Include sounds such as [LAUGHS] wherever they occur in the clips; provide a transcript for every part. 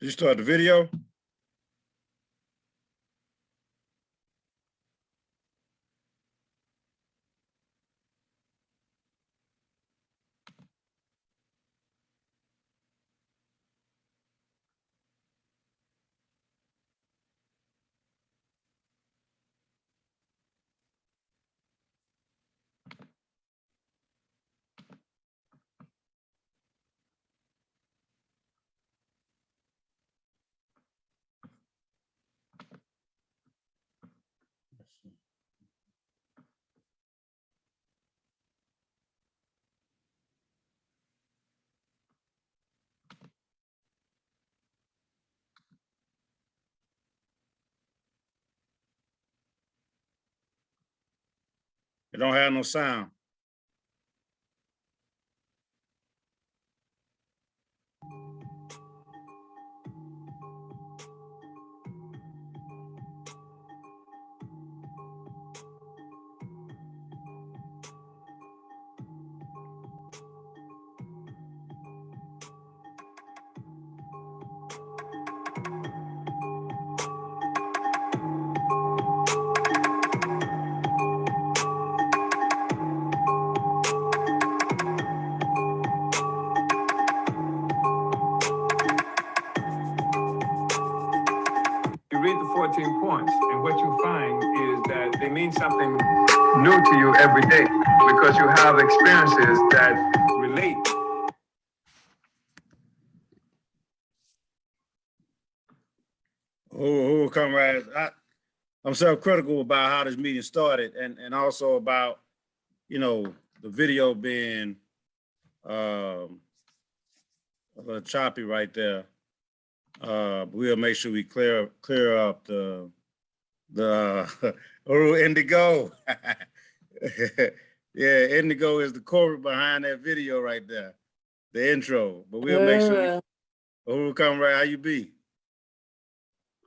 You start the video? It don't have no sound. 14 points, and what you find is that they mean something new to you every day because you have experiences that relate. Who, who comrades, I, I'm self-critical about how this meeting started and, and also about, you know, the video being, um, a little choppy right there. Uh, we'll make sure we clear, clear up the, the, Uhuru [LAUGHS] Indigo. [LAUGHS] Yeah, Indigo is the core behind that video right there, the intro, but we'll make sure, who right. how you be?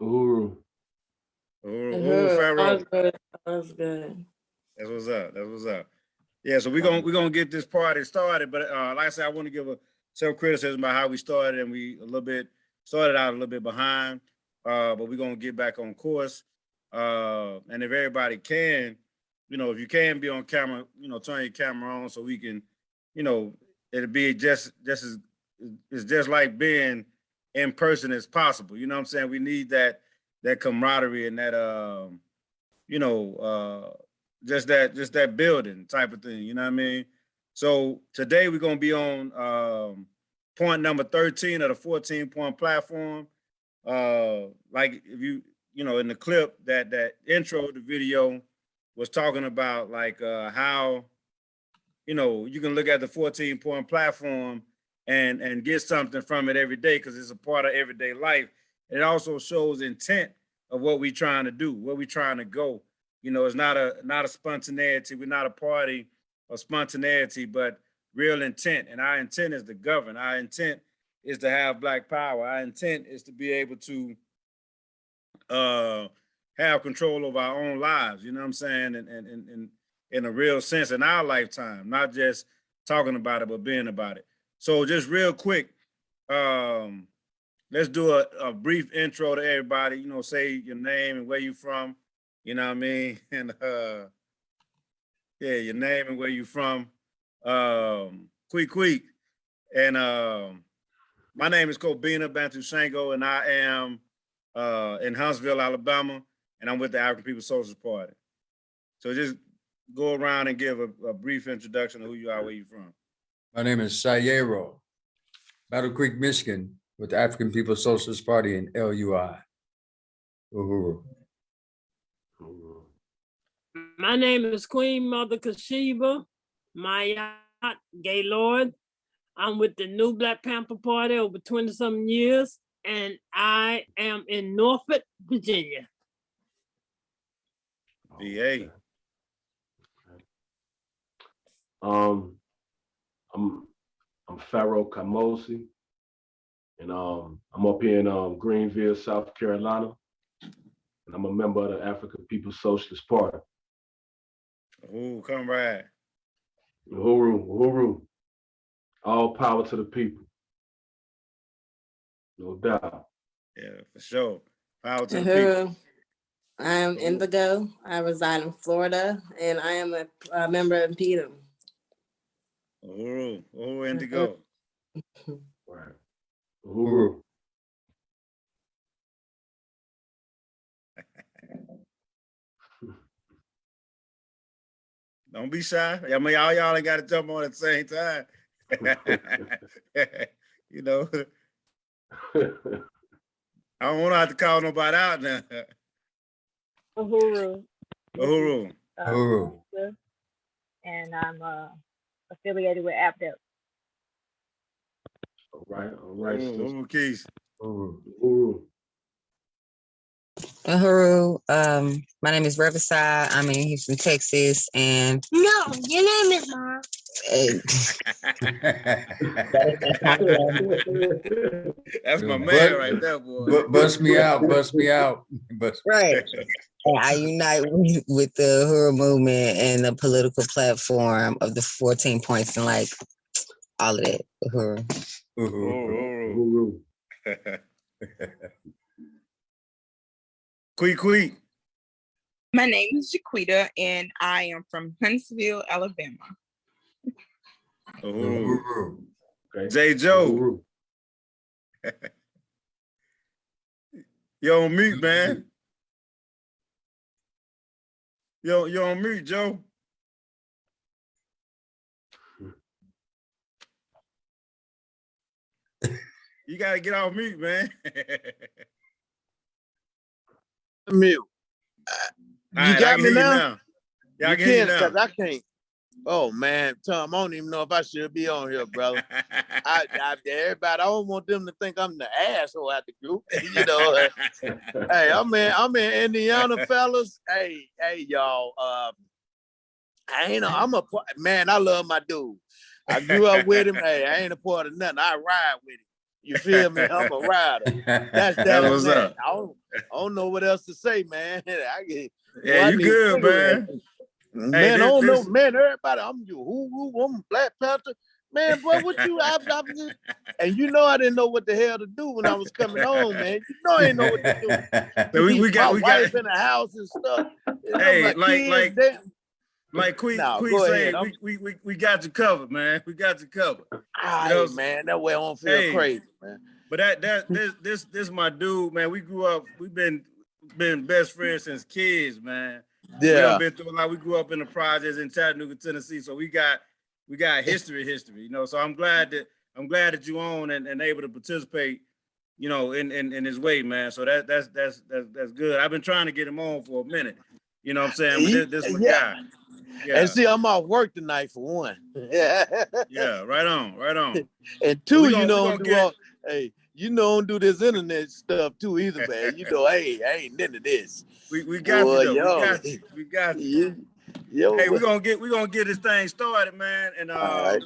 Uhuru. Uhuru, Mhm, Uhuru Pharaoh. That's good. That's good. That's what's up. That's what's up. Yeah, so we're gonna we're gonna get this party started, but uh like I said, I want to give a self criticism about how we started and we a little bit started out a little bit behind. Uh, but we're gonna get back on course. Uh, and if everybody can, you know, if you can be on camera, you know, turn your camera on so we can, you know, it'll be just just as it's just like being in person as possible. You know what I'm saying? We need that that camaraderie and that um, you know, uh just that just that building type of thing, you know what I mean? So today we're gonna be on um point number 13 of the 14 point platform. Uh like if you you know in the clip that that intro the video was talking about like uh how you know you can look at the 14 point platform and and get something from it every day because it's a part of everyday life. It also shows intent of what we're trying to do, where we're trying to go. You know, it's not a not a spontaneity. We're not a party of spontaneity, but real intent. And our intent is to govern. Our intent is to have black power. Our intent is to be able to uh have control of our own lives, you know what I'm saying? And and and, and in a real sense in our lifetime, not just talking about it, but being about it. So just real quick, um, let's do a, a brief intro to everybody, you know, say your name and where you from, you know what I mean? [LAUGHS] And uh yeah, your name and where you from. Um Quick Quick. And um my name is Kobina Bantu Shango, and I am uh in Huntsville, Alabama, and I'm with the African People's Socialist Party. So just go around and give a, a brief introduction of who you are, where you're from. My name is Sayero, Battle Creek, Michigan, with the African People's Socialist Party in LUI. Uhuru. My name is Queen Mother Kashiba, Mayat Gaylord. I'm with the New Black Panther Party over 20 some years, and I am in Norfolk, Virginia. VA. Um, I'm I'm Pharaoh Kamosi, and um, I'm up here in um, Greenville, South Carolina, and I'm a member of the African People's Socialist Party. Ooh, comrade. Uhuru, Uhuru. All power to the people. No doubt. Yeah, for sure. Power to the people. Uhuru. I am Indigo. I reside in Florida and I am a, a member of PETA. Uhuru, Uhuru Indigo. [LAUGHS] Right. Uhuru. Don't be shy. I mean, all y'all ain't got to jump on at the same time. [LAUGHS] you know, [LAUGHS] I don't want to have to call nobody out now. Uhuru, Uhuru. uh, Uhuru. and I'm uh, affiliated with AppDev. All right, all right. Uhuru. Uhuru Keys. Uhuru. Uhuru. Uhuru, um, my name is Riverside. I'm in Houston, Texas, and no, your name is Mom. That's my man right there, boy. Bu- Bust me out, bust me out. [LAUGHS] Bust- right. I unite [LAUGHS] with, with the Uhuru movement and the political platform of the 14 points and like all of that. Uhuru. Uhuru. Uhuru, Uhuru. [LAUGHS] Uhuru. Quee Quee. My name is Jaquita and I am from Huntsville, Alabama. Uhuru. Uhuru. Okay. J. Joe. Uhuru. [LAUGHS] You on mute, man. Yo, you on mute, Joe. [LAUGHS] You gotta get off mute, man. [LAUGHS] mute. Alright, I got me now? Yeah, I You can can't, you cause. I can't. Oh man, Tom, I don't even know if I should be on here, brother. [LAUGHS] I, I, everybody, I don't want them to think I'm the asshole at the group. you know, [LAUGHS] hey, I'm in, I'm in Indiana, fellas. Hey, hey, y'all. Um, I ain't, a, I'm a man. I love my dude. I grew up with him. Hey, I ain't a part of nothing. I ride with him. You feel me? I'm a [LAUGHS] rider. That's that. man. up. I don't, I don't know what else to say, man. [LAUGHS] I get, Yeah, you good, man. Man, Hey, I don't know, this- man. Everybody, I'm you, who, who, I'm Black Panther. Man, boy, what you, I, I, and you know I didn't know what the hell to do when I was coming home, man. You know I didn't know what to do. [LAUGHS] So we, we got my we got wife in the house and stuff. You know, Hey, my like- kids, like- they- like Queen Nah, Queen we, we we we got you covered, man. We got you covered. Aye, know, man, that way I don't feel hey, crazy, man. But that that this this this my dude, man. We grew up, we've been been best friends since kids, man. We Yeah, been through a lot. We grew up in the projects in Chattanooga, Tennessee. So we got we got history, history, you know. So I'm glad that I'm glad that you own and, and able to participate, you know, in, in in his way, man. So that that's that's that's that's good. I've been trying to get him on for a minute. You know what I'm saying? But this, this Yeah. guy. Yeah, and see, I'm off work tonight for one. [LAUGHS] yeah, right on, right on. And two, you gonna- we know, don't do get- all, hey, you know, don't do this internet stuff too either, man. You [LAUGHS] know, hey, I ain't into this. We we got Boy, you though. yo. We got you. We got you. You, yo, Hey, we're gonna get we're gonna get this thing started, man. And uh, right.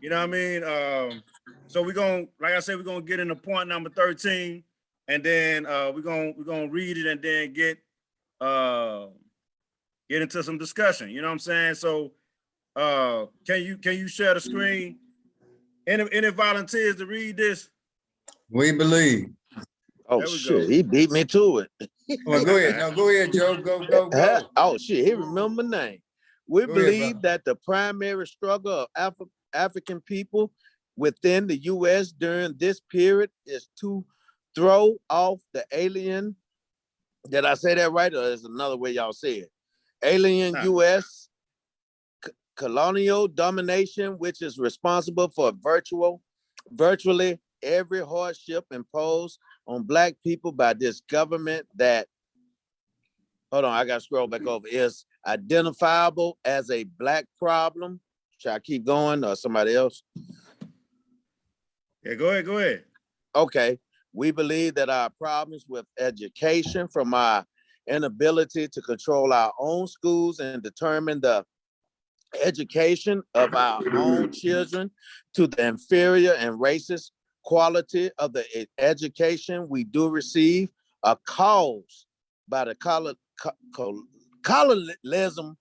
you know what I mean? Um, so we're gonna, like I said, we're gonna get into point number 13, and then uh we're gonna we're gonna read it and then get uh get into some discussion. You know what I'm saying? So uh can you can you share the screen? Any any volunteers to read this? We believe. Oh shit, go. he beat me to it. [LAUGHS] Well, go ahead. No, go ahead, Joe. Go, go, go. [LAUGHS] Oh shit, he remember my name. We Go believe brother. that the primary struggle of Afri- African people within the U.S. during this period is to throw off the alien. Did I say that right, or is another way y'all say it? Alien Nah. U.S. colonial domination, which is responsible for virtual, virtually every hardship imposed on Black people by this government that hold on, I gotta scroll back over, is identifiable as a black problem. Should I keep going or somebody else? Yeah, go ahead, go ahead. Okay, we believe that our problems with education from our inability to control our own schools and determine the education of our own children to the inferior and racist quality of the education we do receive are caused by the colo- co- co- colonialism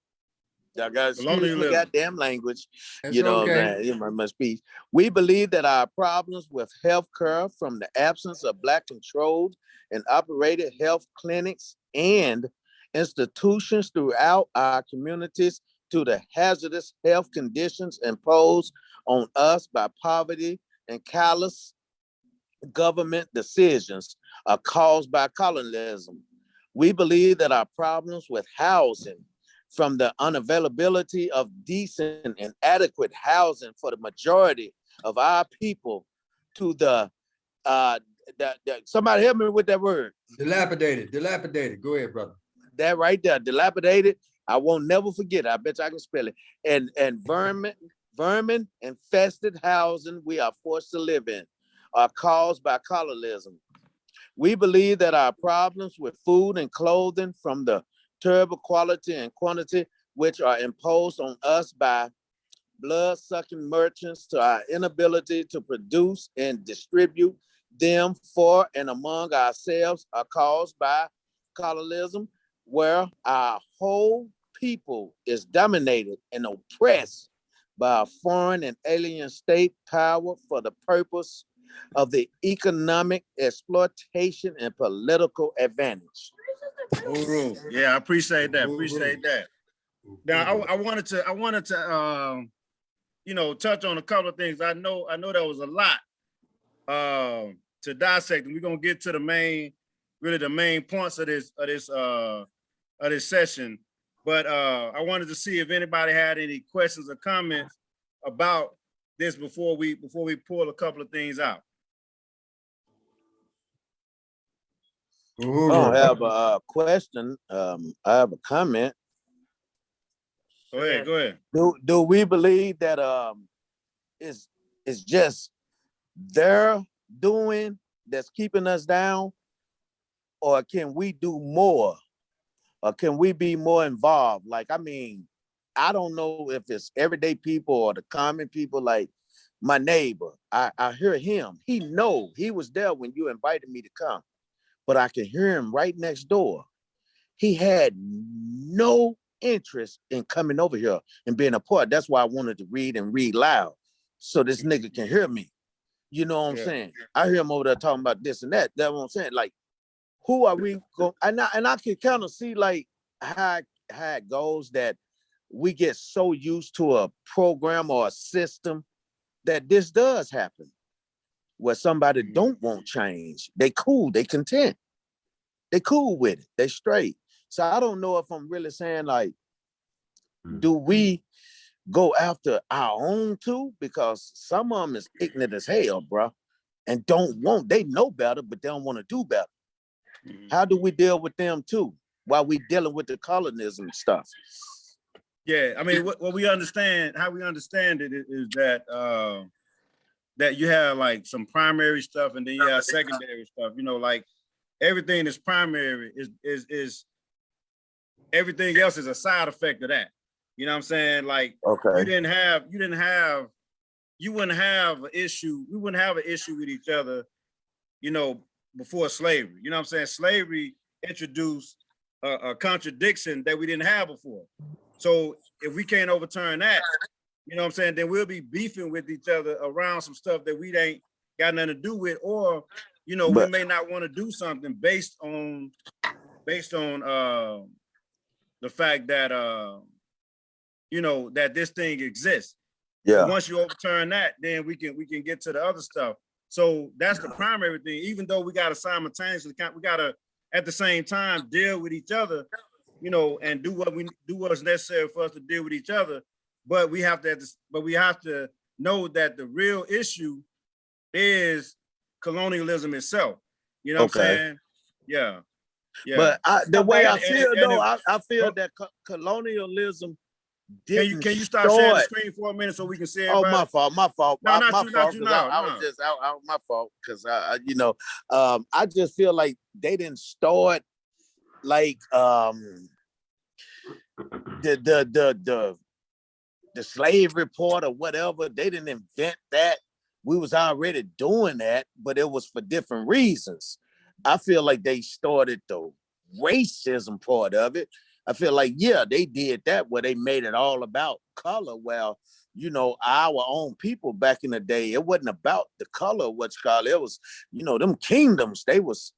I got excuse my goddamn language. That's you know, okay. saying? in my, my speech. We believe that our problems with health care from the absence of black controlled and operated health clinics and institutions throughout our communities to the hazardous health conditions imposed on us by poverty and callous government decisions are caused by colonialism. We believe that our problems with housing from the unavailability of decent and adequate housing for the majority of our people to the uh that, that somebody help me with that word Dilapidated, dilapidated. Go ahead, brother. that right there dilapidated i won't never forget it. i bet you i can spell it and and vermin vermin infested housing we are forced to live in are caused by colonialism we believe that our problems with food and clothing from the terrible quality and quantity which are imposed on us by blood-sucking merchants to our inability to produce and distribute them for and among ourselves are caused by colonialism where our whole people is dominated and oppressed by a foreign and alien state power for the purpose of the economic exploitation and political advantage. Uhuru. Yeah, I appreciate that. Appreciate that. Now, I, I wanted to, I wanted to, um, you know, touch on a couple of things. I know, I know that was a lot um to dissect, and we're gonna get to the main, really the main points of this, of this, uh, of this session. But uh, I wanted to see if anybody had any questions or comments about this before we, before we pull a couple of things out. I don't have a uh, question. Um, I have a comment. Go ahead, go ahead. Do, do we believe that, um, it's, it's just their doing that's keeping us down? Or can we do more? Or can we be more involved? Like, I mean, I don't know if it's everyday people or the common people, like my neighbor. I, I hear him. He know, he was there when you invited me to come. But I can hear him right next door. He had no interest in coming over here and being a part. That's why I wanted to read and read loud. So this nigga can hear me. You know what I'm saying? I hear him over there talking about this and that. That's what I'm saying. Like, who are we going? And I, and I can kind of see like how, how it goes that we get so used to a program or a system that this does happen. Where somebody Mhm. don't want change. They cool, they content. They cool with it. They straight. So I don't know if I'm really saying like, Mm. do we go after our own too? Because some of them is ignorant as hell, bro, and don't want. They know better, but they don't want to do better. Mhm. How do we deal with them too? While we dealing with the colonism stuff. Yeah, I mean, what, what we understand, how we understand it is, is that, uh, that you have like some primary stuff and then you have secondary stuff, you know, like everything that's primary is, is, is everything else is a side effect of that. You know what I'm saying? Like okay, you didn't have, you didn't have, you wouldn't have an issue, we wouldn't have an issue with each other, you know, before slavery. You know what I'm saying? Slavery introduced a, a contradiction that we didn't have before. So if we can't overturn that, you know what I'm saying, then we'll be beefing with each other around some stuff that we ain't got nothing to do with, or, you know, we may not want to do something based on, based on, uh, the fact that, uh, you know, that this thing exists. Yeah. Once you overturn that, then we can, we can get to the other stuff. So that's the primary thing, even though we gotta simultaneously, we gotta, at the same time, deal with each other, you know, and do what we, do what's necessary for us to deal with each other. But we have to, but we have to know that the real issue is colonialism itself. You know what I'm saying? Yeah. Yeah. But I, the way I feel and though, if- I, I feel that co- colonialism Can you, can you start sharing the screen for a minute so we can see Oh, my fault, my fault, No, my, not my you, fault. you 'cause now, I, I no. was just out, out my fault because I, I, you know, um, I just feel like they didn't start like um the the the the the slave report or whatever. They didn't invent that. We was already doing that, but it was for different reasons. I feel like they started the racism part of it I feel like, yeah, they did that where they made it all about color. Well, you know, our own people back in the day, it wasn't about the color, what's called. It was, you know, them kingdoms, they was,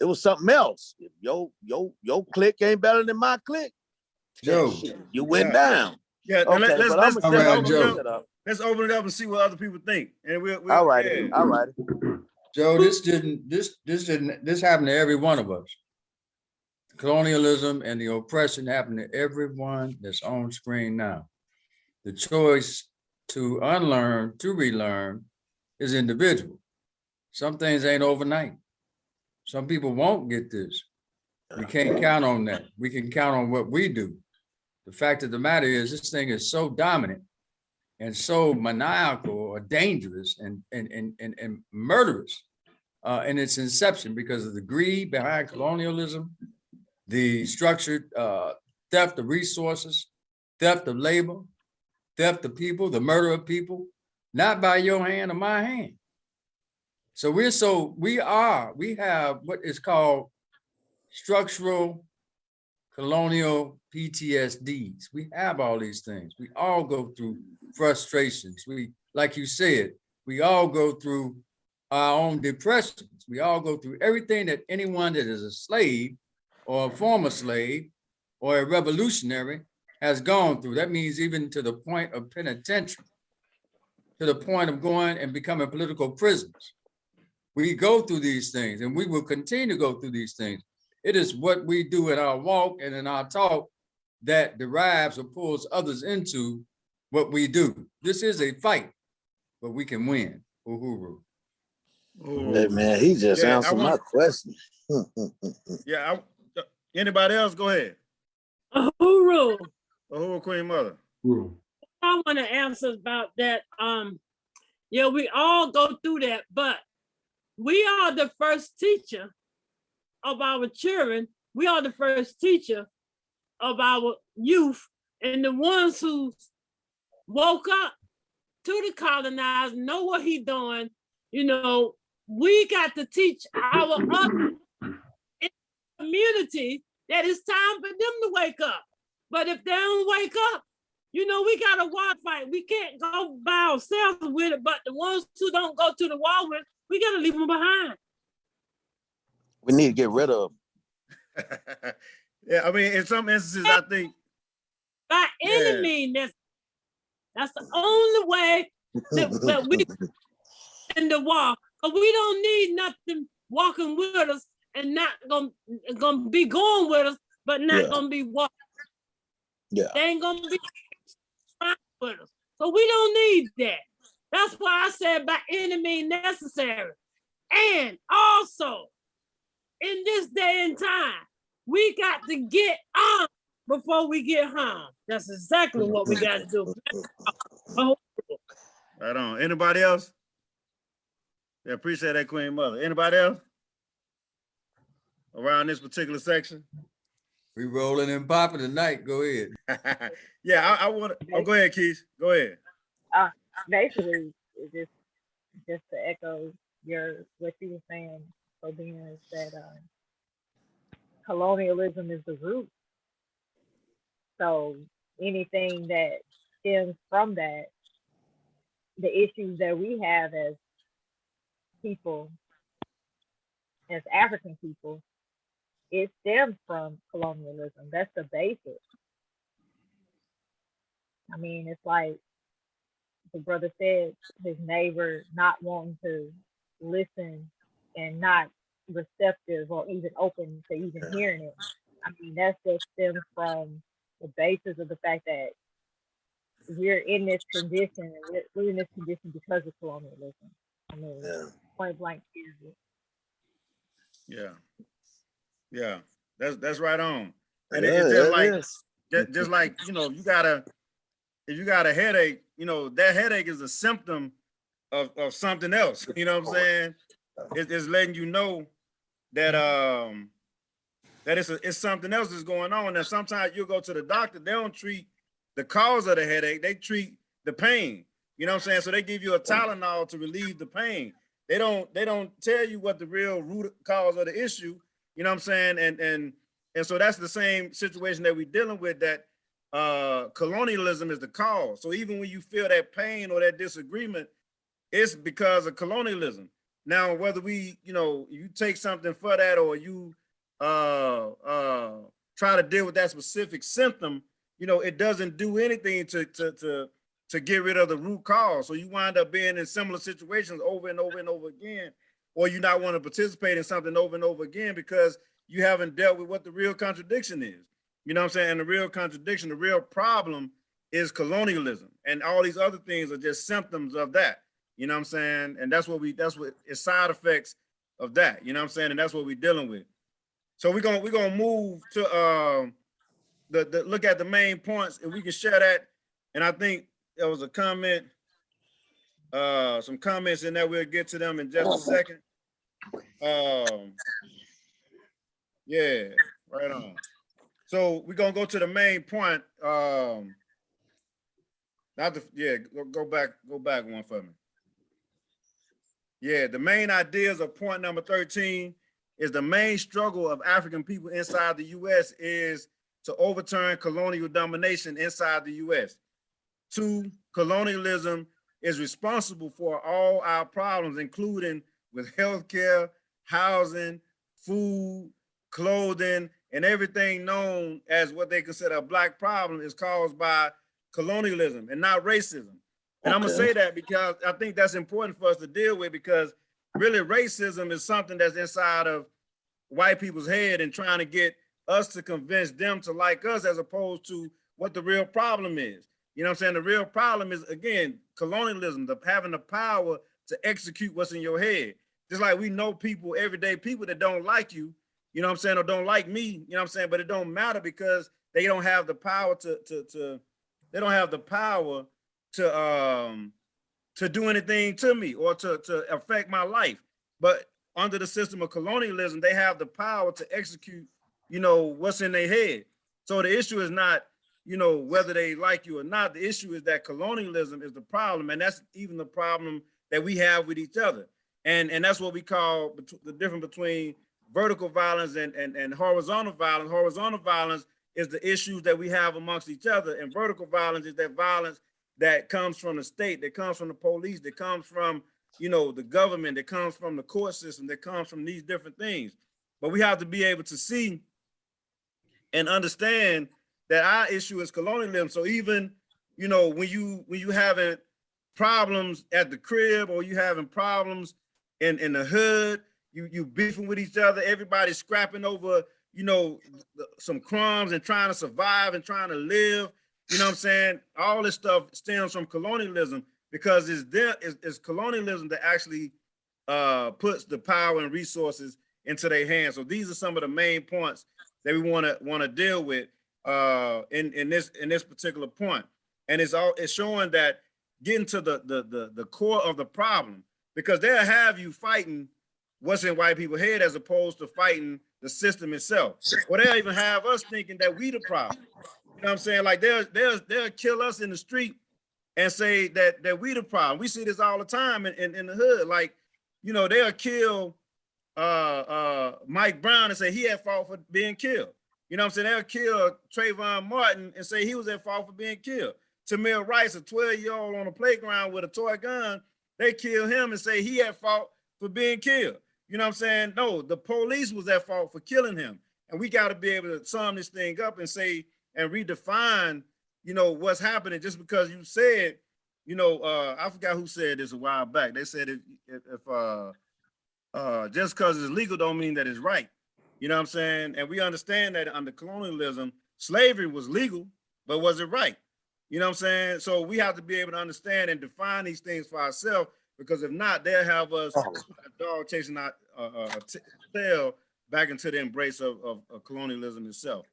it was something else. If yo, yo, yo clique ain't better than my clique. Joe. You went Yeah. down. Yeah, Okay, let- let's, let's, I'm let's All right, open it Joe. up. Let's open it up and see what other people think. And we'll, we'll All right, yeah. all right. Joe, this didn't, this, this didn't, this happened to every one of us. Colonialism and the oppression happened to everyone that's on screen now. The choice to unlearn, to relearn is individual. Some things ain't overnight. Some people won't get this. We can't count on that. We can count on what we do. The fact of the matter is, this thing is so dominant and so maniacal or dangerous and, and, and, and, and murderous uh, in its inception because of the greed behind colonialism, the structured uh, theft of resources, theft of labor, theft of people, the murder of people, not by your hand or my hand. So we're so, we are, we have what is called structural colonial PTSDs. We have all these things. We all go through frustrations. We, like you said, we all go through our own depressions. We all go through everything that anyone that is a slave or a former slave or a revolutionary has gone through. That means even to the point of penitentiary, to the point of going and becoming political prisoners. We go through these things and we will continue to go through these things. It is what we do in our walk and in our talk that derives or pulls others into what we do. This is a fight, but we can win. Uhuru. Hey, man, he just Yeah, I answered my question. [LAUGHS] Yeah, I, anybody else? Go ahead. Uhuru, Or who are Queen Mother? I want to answer about that. Um, yeah, we all go through that, but we are the first teacher of our children. We are the first teacher of our youth and the ones who woke up to the colonizer, know what he doing. You know, we got to teach our other community that it's time for them to wake up. But if they don't wake up, you know, we got a war fight. We can't go by ourselves with it, but the ones who don't go to the war with, we gotta leave them behind. We need to get rid of. 'em. [LAUGHS] Yeah, I mean, in some instances, I think, By any Yeah. means, that's, that's the only way that, that we in the war. Cause we don't need nothing walking with us and not gonna, gonna be going with us, but not Yeah. gonna be walking. Yeah. They ain't gonna be with us. So we don't need that. That's why I said by any means necessary. And also, in this day and time, we got to get on before we get harmed. That's exactly what we got to do. Right on. Anybody else? Yeah, appreciate that Queen Mother. Anybody else? Around this particular section? We rolling and popping tonight. Go ahead. [LAUGHS] Yeah, I, I want to, oh, go ahead, Keith. Go ahead. Uh, basically just just to echo your what you were saying, Sobina, is that um, colonialism is the root. So anything that stems from that, the issues that we have as people, as African people, it stems from colonialism. That's the basis. I mean, it's like the brother said, his neighbor not wanting to listen and not receptive or even open to even hearing it. I mean, that's just stems from the basis of the fact that we're in this condition we're, we're in this condition because of colonialism. I mean, Yeah. point blank period. Yeah. Yeah, that's, that's right on. And it- Yeah, it's just it like, is. just, just like, you know, you gotta, if you got a headache, you know, that headache is a symptom of, of something else, [LAUGHS] you know what I'm saying? It, it's letting you know that, um, that it's, a- it's something else that's going on. And sometimes you'll go to the doctor, they don't treat the cause of the headache, they treat the pain. You know what I'm saying? So they give you a Tylenol to relieve the pain. They don't, they don't tell you what the real root cause of the issue, you know what I'm saying? And, and And so that's the same situation that we're dealing with that uh, colonialism is the cause. So even when you feel that pain or that disagreement, it's because of colonialism. Now, whether we, you know, you take something for that or you uh, uh, try to deal with that specific symptom, you know, it doesn't do anything to, to, to, to get rid of the root cause. So you wind up being in similar situations over and over and over again, or you not want to participate in something over and over again because you haven't dealt with what the real contradiction is. You know what I'm saying? And the real contradiction, the real problem is colonialism. And all these other things are just symptoms of that. You know what I'm saying? And that's what we, that's what it's side effects of that. You know what I'm saying? And that's what we're dealing with. So we're gonna, we're gonna move to um the, the look at the main points and we can share that. And I think there was a comment, uh, some comments in there. We'll get to them in just a second. Um, yeah, right on. So we're gonna go to the main point. Um, not the, yeah, go, go back, go back one for me. Yeah, the main ideas of point number 13 is the main struggle of African people inside the US is to overturn colonial domination inside the US. Two, colonialism is responsible for all our problems, including with healthcare, housing, food, clothing, and everything known as what they consider a black problem is caused by colonialism and not racism. And I'm gonna say that because I think that's important for us to deal with because really racism is something that's inside of white people's head and trying to get us to convince them to like us as opposed to what the real problem is. You know what I'm saying? The real problem is again, colonialism, the having the power to execute what's in your head. Just like we know people, everyday people that don't like you, you know what I'm saying, or don't like me, you know what I'm saying? But it don't matter because they don't have the power to to to they don't have the power to um to do anything to me or to to affect my life. But under the system of colonialism, they have the power to execute, you know, what's in their head. So the issue is not, you know, whether they like you or not. The issue is that colonialism is the problem, and that's even the problem that we have with each other. And and that's what we call the difference between vertical violence and, and, and horizontal violence. Horizontal violence is the issues that we have amongst each other, and vertical violence is that violence that comes from the state, that comes from the police, that comes from you know the government, that comes from the court system, that comes from these different things. But we have to be able to see and understand that our issue is colonialism. So even you know when you when you having problems at the crib or you having problems in in the hood, you you beefing with each other, everybody's scrapping over you know some crumbs and trying to survive and trying to live. You know what I'm saying? All this stuff stems from colonialism because it's there is it's colonialism that actually uh puts the power and resources into their hands. So these are some of the main points that we want to want to deal with uh in in this in this particular point. And it's all it's showing that getting to the the the, the core of the problem because they'll have you fighting what's in white people's head as opposed to fighting the system itself. Or they'll even have us thinking that we the problem. Know what I'm saying? Like they'll they'll they'll kill us in the street and say that that we the problem. We see this all the time in, in, in the hood. Like, you know, they'll kill uh uh Mike Brown and say he had fault for being killed. You know what I'm saying? They'll kill Trayvon Martin and say he was at fault for being killed. Tamir Rice, a 12-year-old on the playground with a toy gun, they kill him and say he at fault for being killed. You know what I'm saying? No, the police was at fault for killing him. And we got to be able to sum this thing up and say and redefine, you know, what's happening just because you said, you know, uh, I forgot who said this a while back. They said if if, if uh uh just because it's legal don't mean that it's right. You know what I'm saying? And we understand that under colonialism, slavery was legal, but was it right? You know what I'm saying? So we have to be able to understand and define these things for ourselves because if not, they'll have us [LAUGHS] a dog chasing our uh, uh, tail back into the embrace of, of, of colonialism itself.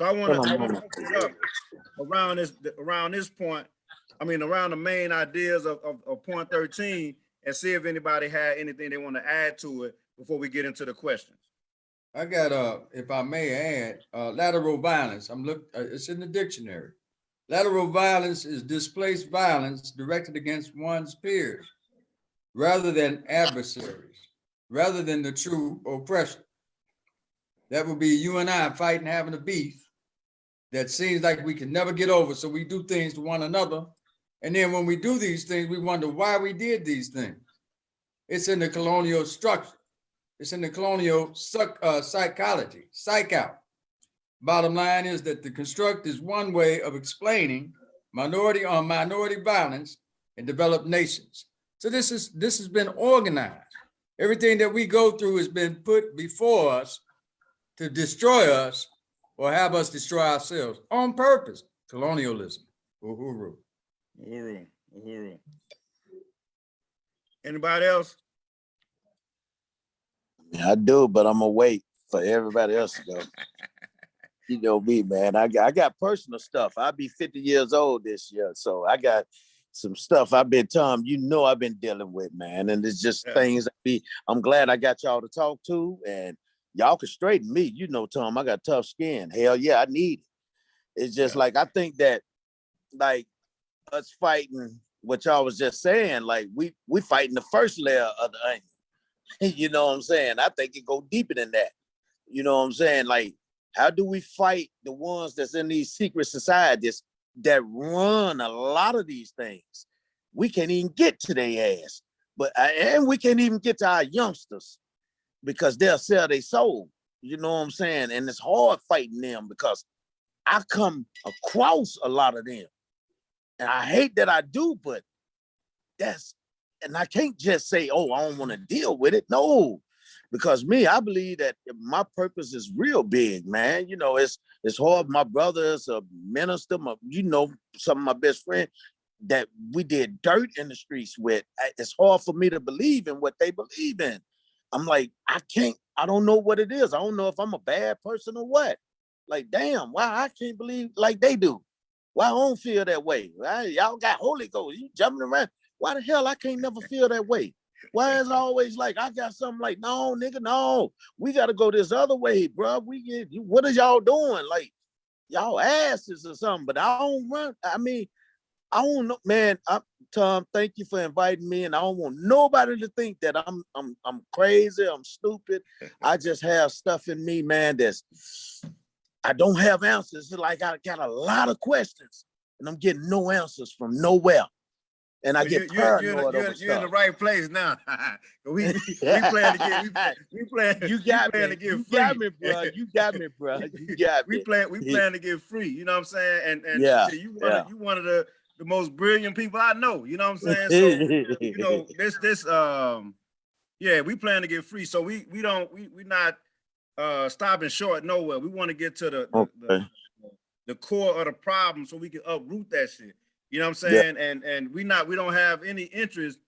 So I want to I want to open it up around this around this point. I mean, around the main ideas of, of, of point 13 and see if anybody had anything they want to add to it before we get into the questions. I got, uh, if I may add, uh, lateral violence, I'm look, uh, it's in the dictionary. Lateral violence is displaced violence directed against one's peers rather than adversaries, rather than the true oppression. that would be you and I fighting, having a beef that seems like we can never get over. So we do things to one another. And then when we do these things, we wonder why we did these things. It's in the colonial structure. It's in the colonial psych, uh, psychology, psych out. Bottom line is that the construct is one way of explaining minority on minority violence in developed nations. So this is this has been organized. Everything that we go through has been put before us to destroy us or have us destroy ourselves on purpose. Colonialism. Uhuru. Uhuru, uhuru. Anybody else? I do, but I'm gonna wait for everybody else to go. [LAUGHS] You know me, man. I got I got personal stuff. I'll be 50 years old this year, so I got some stuff I've been Tom. You know I've been dealing with, man, and it's just Yeah. things. I be. I'm glad I got y'all to talk to, and y'all can straighten me. You know, Tom, I got tough skin. Hell yeah, I need it. It's just Yeah. like I think that, like us fighting what y'all was just saying, like we we fighting the first layer of the onion. [LAUGHS] you know what I'm saying? I think it go deeper than that. You know what I'm saying? Like, how do we fight the ones that's in these secret societies that run a lot of these things? We can't even get to their ass, but and we can't even get to our youngsters because they'll sell their soul. You know what I'm saying? And it's hard fighting them because I come across a lot of them, and I hate that I do, but that's and I can't just say, oh, I don't want to deal with it. No, because me, I believe that my purpose is real big, man. You know, it's it's hard. My brother is a minister, my, you know, some of my best friends that we did dirt in the streets with. It's hard for me to believe in what they believe in. I'm like, I can't, I don't know what it is. I don't know if I'm a bad person or what. Like, damn, why I can't believe like they do. Why I don't feel that way? Y'all got Holy Ghost, you jumping around. Why the hell I can't never feel that way? Why is always like I got something like, no, nigga, no, we gotta go this other way, bro. We get what is y'all doing? Like y'all asses or something, but I don't run. I mean, I don't know, man. I, Tom, thank you for inviting me, and I don't want nobody to think that I'm I'm I'm crazy, I'm stupid. [LAUGHS] I just have stuff in me, man. That's I don't have answers. It's like I got a lot of questions, and I'm getting no answers from nowhere. And I Well, get you- you're- you're in the- you're- You're in the right place now. [LAUGHS] We, we, [LAUGHS] we plan to get, we, we plan. You we got plan me. to get You free. got me, bro. You got me, bro. You got We plan, we plan to get free, you know what I'm saying? And, and Yeah, shit, you wanted, yeah. you one of the, the most brilliant people I know, you know what I'm saying? So, you know, [LAUGHS] this, this, um, yeah, we plan to get free. So we, we don't, we, we not, uh, stopping short nowhere. We want to get to the, the, the, Okay. the core of the problem so we can uproot that shit. You know what I'm Yeah. saying? And, and we not, we don't have any interest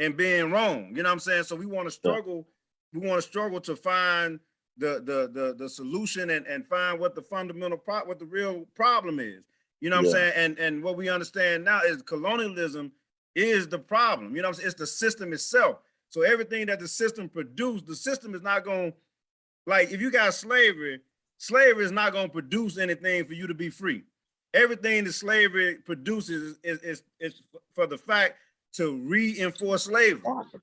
in being wrong. You know what I'm saying? So we want to struggle, we want to struggle to find the, the, the, the solution and, and find what the fundamental pro, what the real problem is. You know what I'm saying? And, and what we understand now is colonialism is the problem. You know what I'm saying? It's the system itself. So everything that the system produced, the system is not going, to like if you got slavery, slavery is not going to produce anything for you to be free. Everything that slavery produces is, is, is for the fact to reinforce slavery.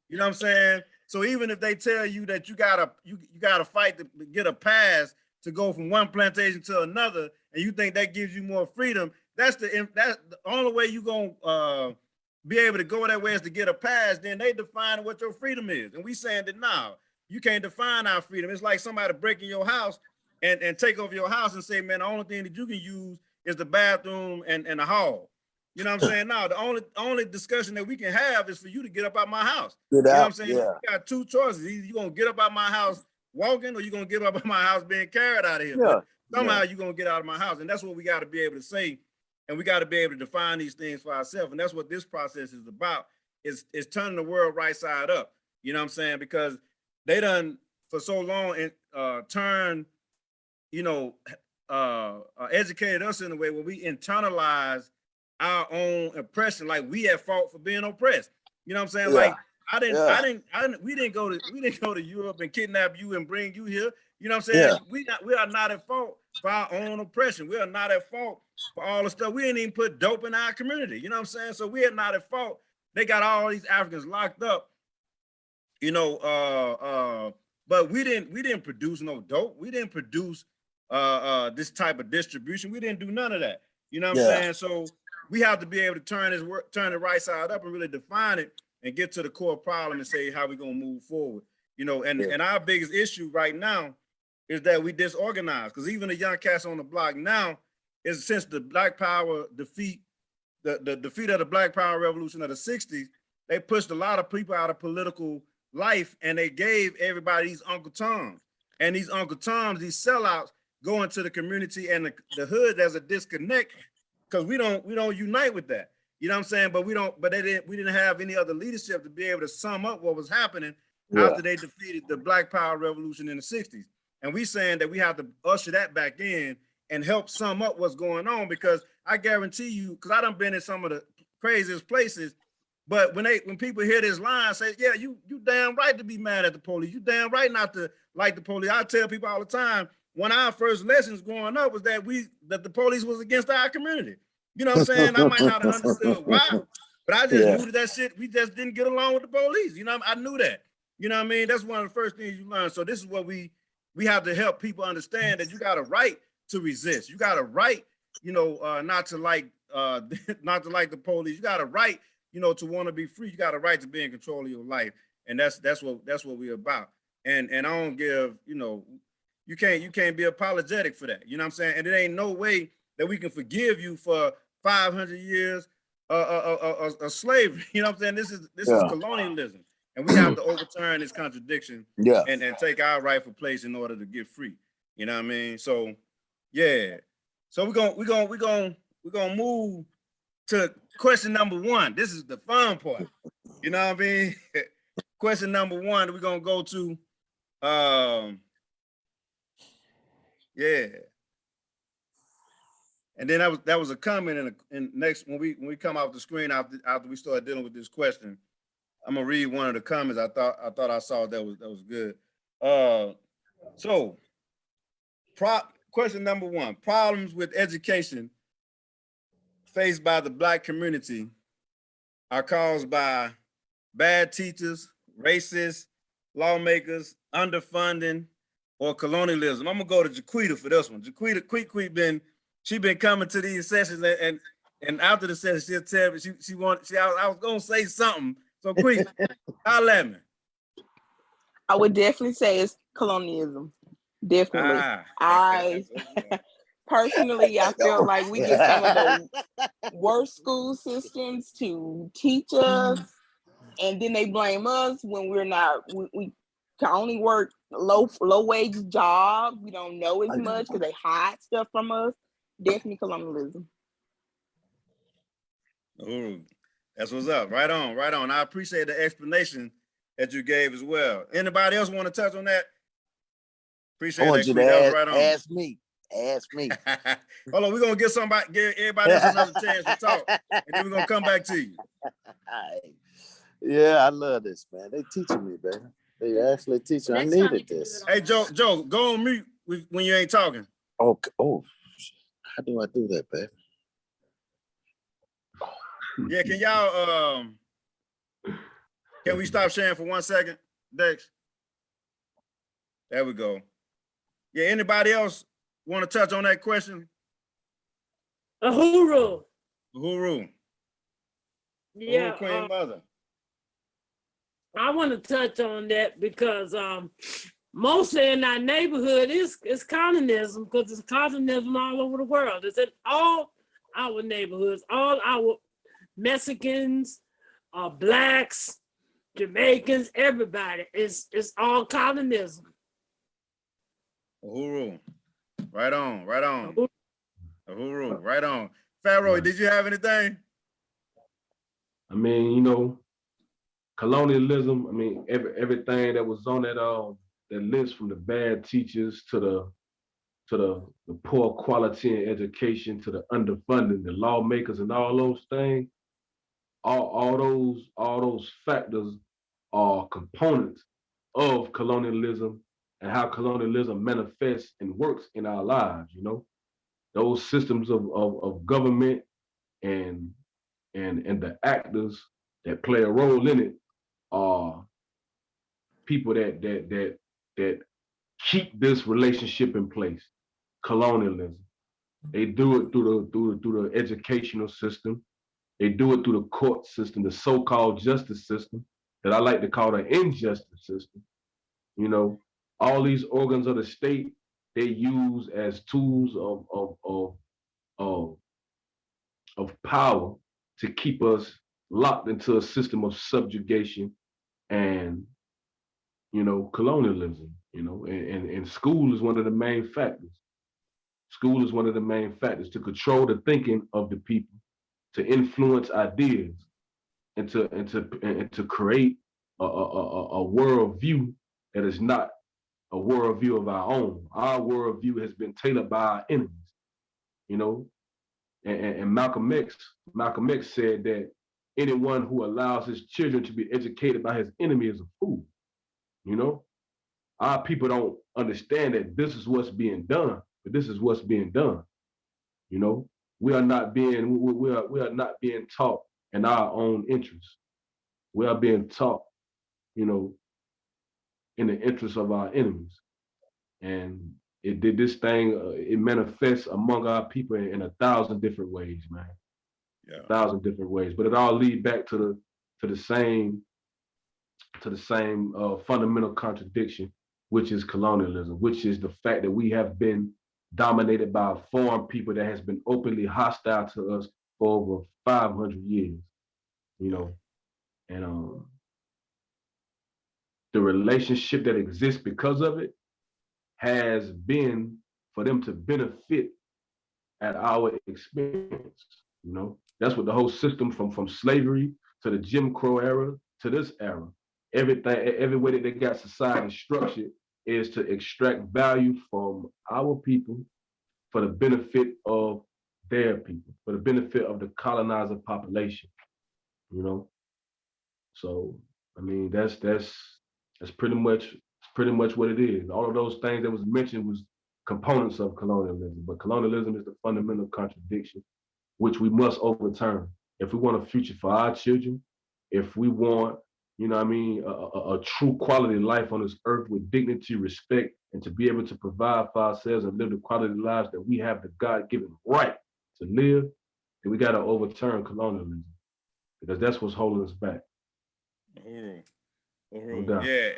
You know what I'm saying? So even if they tell you that you gotta you, you gotta fight to get a pass to go from one plantation to another, and you think that gives you more freedom, that's the that's the only way you're gonna uh, be able to go that way is to get a pass. Then they define what your freedom is, and we saying that now you can't define our freedom. It's like somebody breaking your house and and take over your house and say, man, the only thing that you can use is the bathroom and and the hall. You know what I'm saying? Now the only only discussion that we can have is for you to get up out my house. Get You know what I'm saying? yeah. You got two choices. Either you gonna get up out my house walking, or you're gonna get up out my house being carried out of here. Yeah. Somehow you're gonna get out of my house, and that's what we got to be able to say, and we got to be able to define these things for ourselves. And that's what this process is about. Is is turning the world right side up. You know what I'm saying? Because they done for so long and uh turn, you know, uh, uh educated us in a way where we internalize our own oppression, like we at fault for being oppressed. You know what I'm saying? Yeah. Like I didn't, Yeah. I didn't, I didn't, we didn't go to, we didn't go to Europe and kidnap you and bring you here. You know what I'm saying? Yeah. We not, we are not at fault for our own oppression. We are not at fault for all the stuff. We didn't even put dope in our community. You know what I'm saying? So we are not at fault. They got all these Africans locked up, you know, uh, uh, but we didn't we didn't produce no dope. We didn't produce uh uh this type of distribution. We didn't do none of that. You know what I'm saying? So we have to be able to turn this work, turn the right side up and really define it and get to the core problem and say how we gonna move forward. You know, and Yeah. and our biggest issue right now is that we disorganized because even the young cats on the block now is since the Black Power defeat, the, the defeat of the Black Power Revolution of the 60s, they pushed a lot of people out of political life and they gave everybody these Uncle Toms. And these Uncle Toms, these sellouts, go into the community and the, the hood, there's a disconnect because we don't we don't unite with that. You know what I'm saying? But we don't, but they didn't we didn't have any other leadership to be able to sum up what was happening Yeah. after they defeated the Black Power Revolution in the 60s. And we saying that we have to usher that back in and help sum up what's going on because I guarantee you, because I done been in some of the craziest places, but when they when people hear this line, say, yeah, you you damn right to be mad at the police. You damn right not to like the police. I tell people all the time, one of our first lessons growing up was that we that the police was against our community. You know what I'm saying? I might not have understood why, but I just Yeah. knew that, that shit, we just didn't get along with the police. You know, I knew that. You know what I mean? That's one of the first things you learn. So this is what we we have to help people understand that you got a right to resist. You got a right, you know, uh, not to like uh [LAUGHS] not to like the police. You got a right, you know, to want to be free. You got a right to be in control of your life. And that's that's what that's what we're about. And and I don't give, you know, you can't you can't be apologetic for that. You know what I'm saying? And it ain't no way that we can forgive you for 500 years uh, uh, uh, uh, slavery. [LAUGHS] You know what I'm saying? This is this Yeah. is colonialism, and we have to overturn this contradiction Yeah. and, and take our rightful place in order to get free. You know what I mean? So yeah. So we're gonna we're gonna we're gonna we're gonna move to question number one. This is the fun part. You know what I mean? [LAUGHS] question number one, we're gonna go to um yeah. And then that was that was a comment in a in next when we when we come off the screen after after we start dealing with this question. I'm gonna read one of the comments. I thought I thought I saw that was that was good. Uh so prop question number one problems with education faced by the black community are caused by bad teachers, racists, lawmakers, underfunding, or colonialism. I'm gonna go to Jaquita for this one. Jaquita, Quick Quick been she been coming to these sessions and and, and after the session she'll tell me she she want she I, was- I was gonna say something. So Quick, [LAUGHS] holla at me. I would definitely say it's colonialism. Definitely. Ah, I [LAUGHS] personally, I [LAUGHS] feel like we get some of the worst school systems to teach us, and then they blame us when we're not. We, we can only work low low wage jobs. We don't know as much because they hide stuff from us. Definitely colonialism. Ooh, that's what's up. Right on, right on. I appreciate the explanation that you gave as well. Anybody else want to touch on that? Appreciate I that. want you to ask, right on. ask me. Ask me. [LAUGHS] Hold on, we're gonna get somebody, give everybody else another chance to talk, and then we're gonna come back to you. [LAUGHS] yeah, I love this, man. They teaching me, man. They actually teaching. I Next time needed this. Hey, Joe, Joe, go on mute when you ain't talking. Oh, oh, how do I do that, baby? Yeah, can y'all, um, can we stop sharing for one second, Dex? There we go. Yeah, anybody else want to touch on that question? Uhuru. Uhuru, Yeah, Uhuru Queen uh, Mother. I want to touch on that because um, mostly in our neighborhood is is communism because it's communism all over the world. It's in all our neighborhoods, all our Mexicans, uh, blacks, Jamaicans, everybody. It's it's all communism. Uhuru. Right on, right on. Uhuru, right on. Pharaoh, did you have anything? I mean, you know, colonialism, I mean, every everything that was on that um that list from the bad teachers to the to the, the poor quality in education to the underfunding, the lawmakers and all those things, all, all those, all those factors are components of colonialism and how colonialism manifests and works in our lives, you know? Those systems of, of, of government and and and the actors that play a role in it are people that that that that keep this relationship in place. Colonialism. They do it through the through the, through the educational system. They do it through the court system, the so-called justice system that I like to call the injustice system. You know, all these organs of the state they use as tools of of of of, of power to keep us locked into a system of subjugation and you know colonialism you know and, and, and school is one of the main factors school is one of the main factors to control the thinking of the people to influence ideas and to and to and to create a, a, a, a worldview that is not a worldview of our own. Our worldview has been tailored by our enemies, you know. And, and, and Malcolm X, Malcolm X said that anyone who allows his children to be educated by his enemy is a fool. You know, our people don't understand that this is what's being done, but this is what's being done. You know, we are not being we, we are we are not being taught in our own interest. We are being taught, you know, in the interest of our enemies. And it did this thing, uh, it manifests among our people in, in a thousand different ways, man. Yeah. A thousand different ways. But it all lead back to the to the same to the same uh, fundamental contradiction, which is colonialism, which is the fact that we have been dominated by a foreign people that has been openly hostile to us for over 500 years, you know, and um, the relationship that exists because of it has been for them to benefit at our expense. You know, that's what the whole system from from slavery to the Jim Crow era to this era, everything, every way that they got society structured is to extract value from our people for the benefit of their people, for the benefit of the colonizer population. You know, so I mean that's that's that's pretty much pretty much what it is. All of those things that was mentioned was components of colonialism, but colonialism is the fundamental contradiction which we must overturn if we want a future for our children, if we want, you know, what I mean, a, a, a true quality life on this earth with dignity, respect, and to be able to provide for ourselves and live the quality lives that we have the God-given right to live, then we got to overturn colonialism because that's what's holding us back. Uhuru. No Uhuru. doubt. Yeah.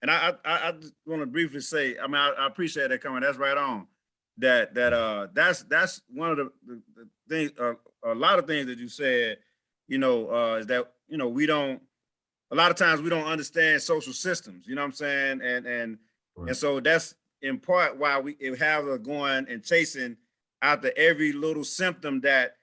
And I, I, I- I just want to briefly say, I mean, I, I appreciate that comment. That's right on. That, that, uh, that's, that's one of the, the, the things, uh, a lot of things that you said, you know, uh, is that, you know, we don't, a lot of times we don't understand social systems, you know what I'm saying? And, and, Right. and so that's in part why we have us going and chasing after every little symptom that,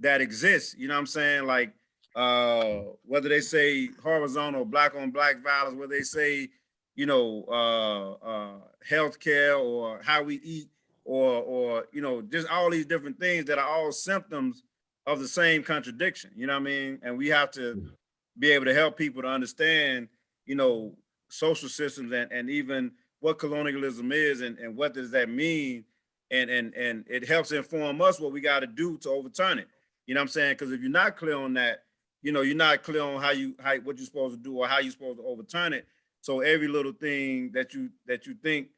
that exists, you know what I'm saying? Like, uh, whether they say horizontal black on black violence, whether they say, you know, uh, uh, healthcare or how we eat, or, or, you know, just all these different things that are all symptoms of the same contradiction, you know what I mean? And we have to be able to help people to understand, you know, social systems and, and even what colonialism is and, and what does that mean? And, and, and it helps inform us what we got to do to overturn it. You know what I'm saying? Because if you're not clear on that, you know, you're not clear on how you, how, what you're supposed to do or how you're supposed to overturn it. So every little thing that you, that you think,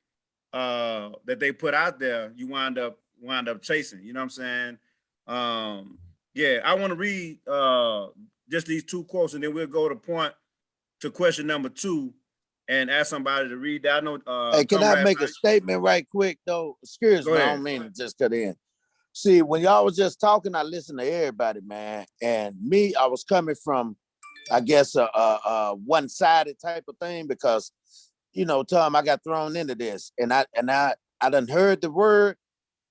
uh, that they put out there, you wind up, wind up chasing, you know what I'm saying? Um, yeah, I want to read, uh, just these two quotes and then we'll go to point to question number two and ask somebody to read that. I know, uh. Hey, can I make a statement right quick though? Excuse Go me, I don't mean to just cut in. See, when y'all was just talking, I listened to everybody, man. And me, I was coming from, I guess, a, a, a one-sided type of thing because, you know, Tom, I got thrown into this and I, and I, I done heard the word,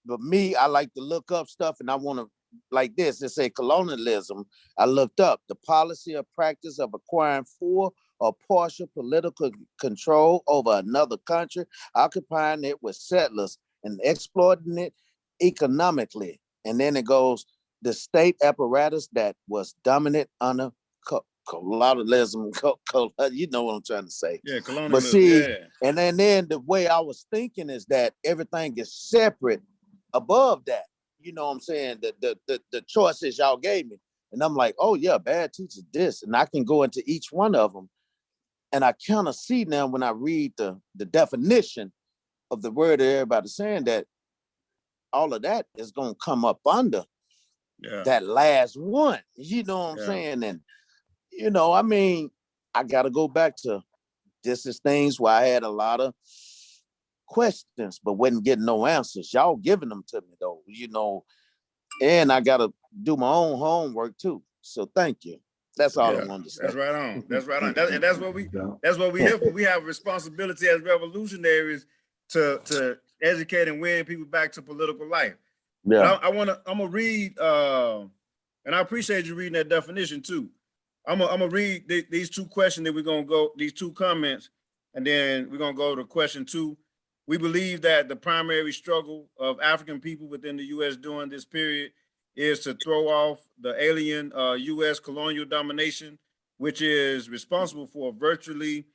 but me, I like to look up stuff and I want to, like this, it say colonialism. I looked up the policy or practice of acquiring full or partial political control over another country, occupying it with settlers and exploiting it economically. And then it goes, the state apparatus that was dominant under co- colonialism, [LAUGHS] co- co- you know what I'm trying to say. Yeah, colonialism, But see, yeah. And then, then the way I was thinking is that everything is separate above that. You know what I'm saying? The the the, the choices y'all gave me. And I'm like, oh yeah, bad teachers this. And I can go into each one of them And I kind of see now when I read the, the definition of the word that everybody's saying that all of that is gonna come up under Yeah. that last one. You know what I'm saying? And you know, I mean, I gotta go back to this is things where I had a lot of questions, but wasn't getting no answers. Y'all giving them to me though, you know. And I gotta do my own homework too. So thank you. That's all I Yeah, wanted to say. That's right on. [LAUGHS] That's right on. That- And that's what we [LAUGHS] that's what we here for. [LAUGHS] We have responsibility as revolutionaries to, to educate and win people back to political life. But Yeah. I, I wanna, I'm gonna read, uh, and I appreciate you reading that definition too. I'm gonna, I'm gonna read the- these two questions that we're gonna go, these two comments, and then we're gonna go to question two. We believe that the primary struggle of African people within the US during this period is to throw off the alien, uh, US colonial domination, which is responsible for virtually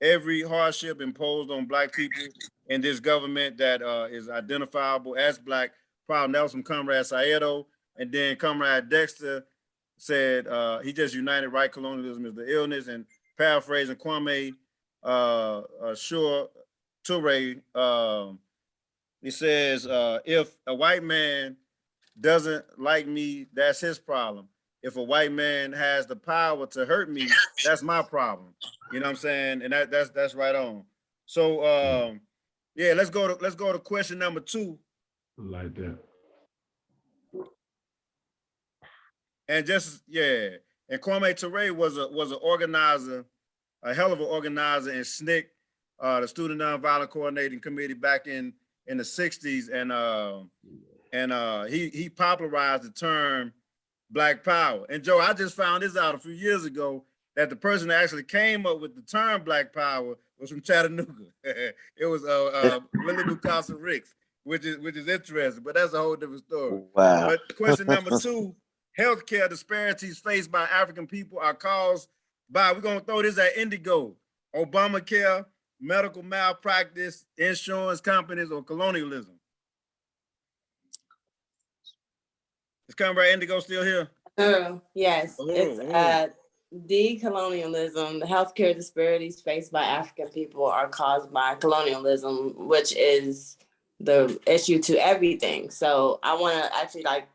every hardship imposed on black people in this government that, uh, is identifiable as black problem. That was from Comrade Saedo. And then Comrade Dexter said uh, he just united right colonialism is the illness. And paraphrasing Kwame uh, uh, Sure Toure, um, he says, uh, if a white man doesn't like me, that's his problem. If a white man has the power to hurt me, that's my problem. You know what I'm saying? And that that's that's right on. So um, yeah, let's go to let's go to question number two. Like that. And just yeah, and Kwame Ture was a was an organizer, a hell of an organizer in SNCC, uh, the Student Nonviolent Coordinating Committee back in in the '60s, and uh, and uh, he he popularized the term Black Power. And Joe, I just found this out a few years ago that the person that actually came up with the term Black Power was from Chattanooga. [LAUGHS] it was uh, uh, [LAUGHS] Willie Mukasa Ricks, which is which is interesting, but that's a whole different story. Wow. But question number [LAUGHS] two, healthcare disparities faced by African people are caused by, we're gonna throw this at Indigo, Obamacare, medical malpractice, insurance companies, or colonialism. Is Comrade Indigo still here? Oh, yes, it's Oh, oh. uh decolonialism, the healthcare disparities faced by African people are caused by colonialism, which is the issue to everything. So I want to actually like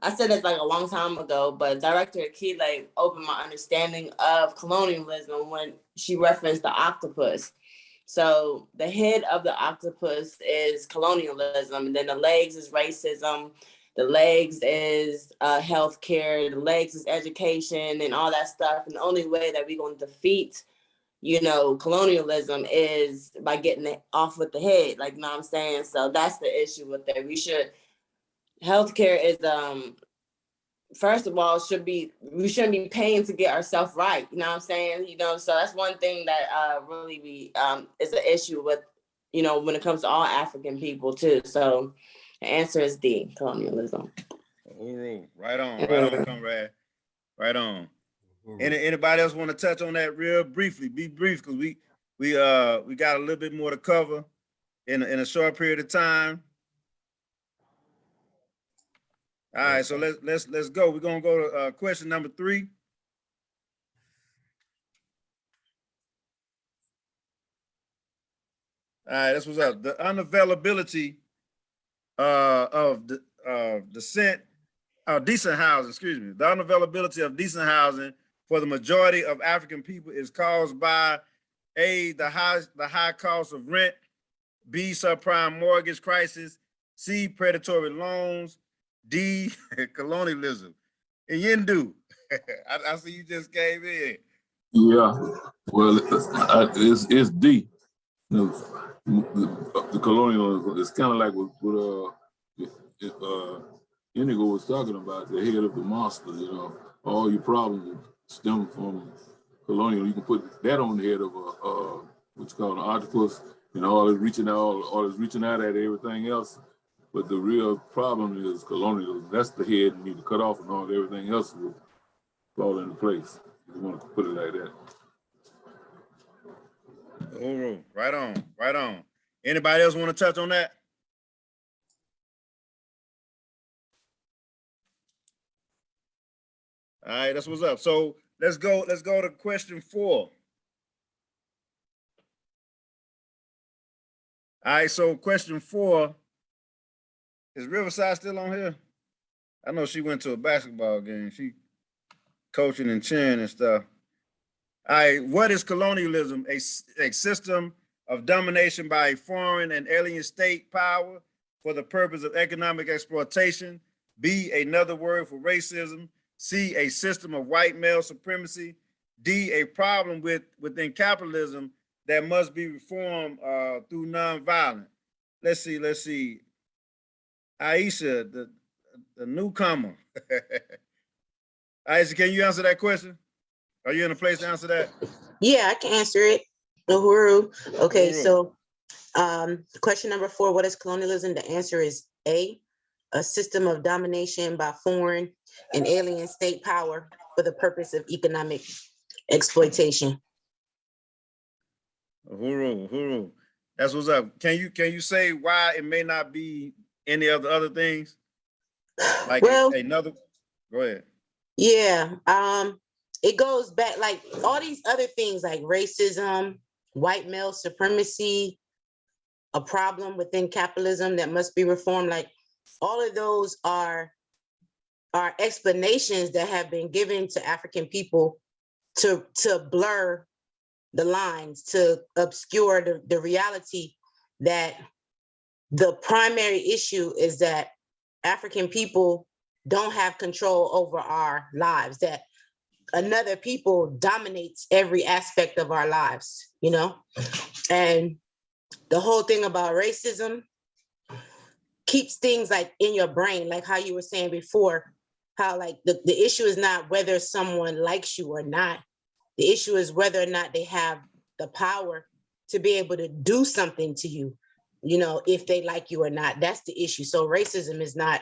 I said this like a long time ago, but Director Akile opened my understanding of colonialism when she referenced the octopus. So the head of the octopus is colonialism, and then the legs is racism, the legs is uh, healthcare, the legs is education, and all that stuff. And the only way that we're to defeat, you know, colonialism is by getting it off with the head. Like, you know what I'm saying? So that's the issue with that. We should healthcare is um first of all should be we shouldn't be paying to get ourselves right you know what i'm saying you know so that's one thing that uh really we um is an issue with you know when it comes to all african people too so the answer is d colonialism Oh, right on, right on, Comrade, right on. Any, anybody else want to touch on that real briefly? Be brief, because we, we, uh, we got a little bit more to cover in, a- in a short period of time. All right, so let's, let's, let's go. We're gonna go to, uh, question number three. All right, this was up. The unavailability, uh, of the, uh, descent, uh, decent housing, excuse me, the unavailability of decent housing for the majority of African people is caused by A, the high, the high cost of rent, B, subprime mortgage crisis, C, predatory loans, D, [LAUGHS] colonialism. And Yindu, [LAUGHS] I, I see you just came in. Yeah, well, it's, it's, it's D. The, the- the colonial, it's kind of like what, what, uh, if, uh, was talking about, the head of the monster, you know, all your problems stem from colonial. You can put that on the head of a, uh, what's called an octopus, and all is reaching out, all is reaching out at everything else. But the real problem is colonialism. That's the head you need to cut off and all everything else will fall into place. You want to put it like that. Oh, right on, right on. Anybody else want to touch on that? All right, that's what's up. So let's go, let's go to question four. All right, so question four is Riverside still on here? I know she went to a basketball game. She coaching and cheering and stuff. All right, what is colonialism? A, a system of domination by a foreign and alien state power for the purpose of economic exploitation. B, another word for racism. C, a system of white male supremacy. D, a problem with within capitalism that must be reformed uh, through nonviolence. Let's see, let's see. Aisha, the, the newcomer. [LAUGHS] Aisha, can you answer that question? Are you in a place to answer that? Yeah, I can answer it. Uhuru. Okay, Uhuru. so um, question number four, what is colonialism? The answer is A, a system of domination by foreign and alien state power for the purpose of economic exploitation. Huru, huru. That's what's up. Can you, can you say why it may not be any of the other things? Like Well, another, go ahead. yeah, um, it goes back like all these other things like racism, white male supremacy, a problem within capitalism that must be reformed. Like all of those are are explanations that have been given to African people to to blur the lines, to obscure the, the reality that the primary issue is that African people don't have control over our lives, that another people dominates every aspect of our lives, you know? And the whole thing about racism keeps things like in your brain, like how you were saying before, how like the, the issue is not whether someone likes you or not. The issue is whether or not they have the power to be able to do something to you, you know, if they like you or not. That's the issue. So racism is not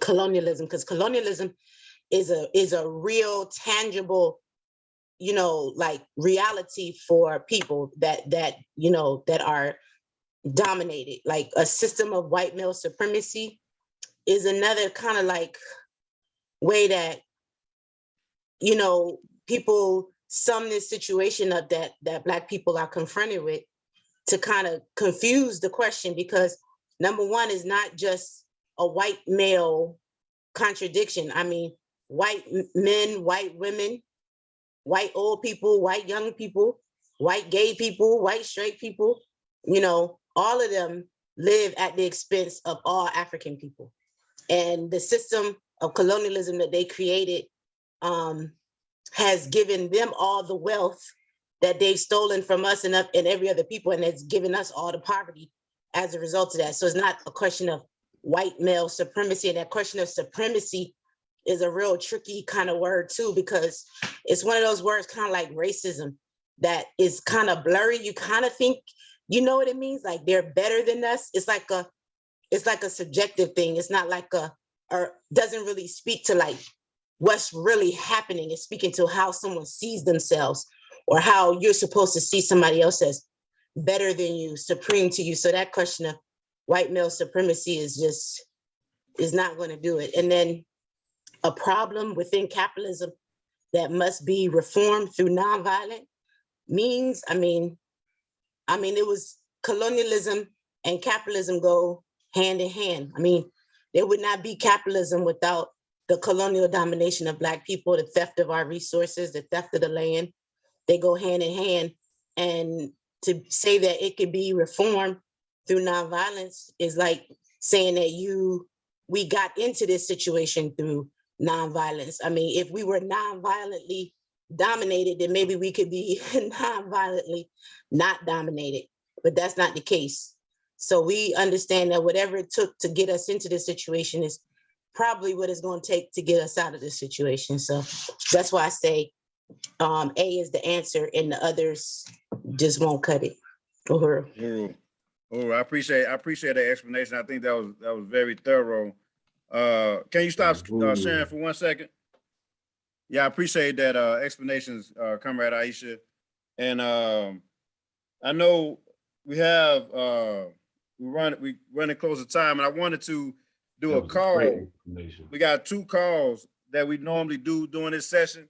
colonialism because colonialism is a is a real tangible you know like reality for people that that you know that are dominated like a system of white male supremacy is another kind of like way that you know people sum this situation up that that black people are confronted with to kind of confuse the question because number one is not just a white male contradiction. I mean white men white women white old people white young people white gay people white straight people you know all of them live at the expense of all african people. And the system of colonialism that they created um, has given them all the wealth that they've stolen from us and, and every other people, and it's given us all the poverty as a result of that. So it's not a question of white male supremacy, and that question of supremacy is a real tricky kind of word too, because it's one of those words kind of like racism that is kind of blurry. You kind of think you know what it means, like they're better than us. It's like a it's like a subjective thing. It's not like a or doesn't really speak to like what's really happening. It's speaking to how someone sees themselves or how you're supposed to see somebody else as better than you, supreme to you. So that question of white male supremacy is just is not going to do it. And then a problem within capitalism that must be reformed through nonviolent means, I mean, I mean, it was colonialism and capitalism go hand in hand. I mean, there would not be capitalism without the colonial domination of Black people, the theft of our resources, the theft of the land. They go hand in hand. And to say that it could be reformed through nonviolence is like saying that you, we got into this situation through nonviolence. I mean, if we were nonviolently dominated, then maybe we could be [LAUGHS] nonviolently not dominated, but that's not the case. So we understand that whatever it took to get us into this situation is probably what it's going to take to get us out of this situation. So that's why I say um, A is the answer and the others just won't cut it. Uhuru. Huru. Huru, I appreciate, I appreciate that explanation. I think that was, that was very thorough. Uh, can you stop uh, sharing for one second? Yeah, I appreciate that, uh, explanations, uh, Comrade Aisha. And, um, I know we have, uh, we run, we running close to time and I wanted to do That a call. great explanation. We got two calls that we normally do during this session.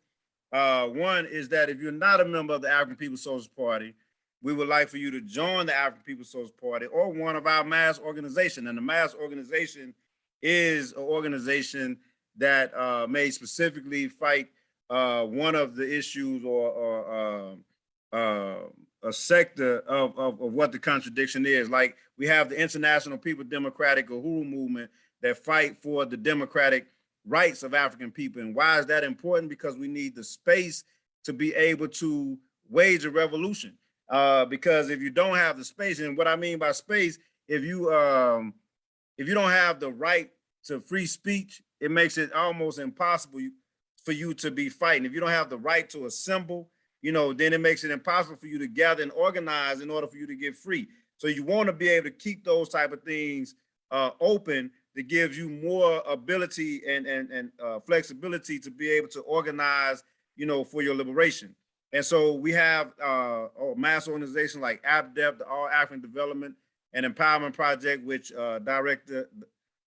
Uh, one is that if you're not a member of the African People's Social Party, we would like for you to join the African People's Social Party or one of our mass organization. And the mass organization is an organization that uh, may specifically fight uh, one of the issues or, or um, uh, a sector of, of, of what the contradiction is. Like we have the International People Democratic Uhuru movement that fight for the democratic rights of African people. And why is that important? Because we need the space to be able to wage a revolution. Uh, because if you don't have the space, and what I mean by space, if you um, if you don't have the right to free speech, it makes it almost impossible for you to be fighting. If you don't have the right to assemble, you know, then it makes it impossible for you to gather and organize in order for you to get free. So you want to be able to keep those type of things uh, open that gives you more ability and and and uh, flexibility to be able to organize, you know, for your liberation. And so we have uh, a mass organization like APDEP, the All African Development and Empowerment Project, which uh, Director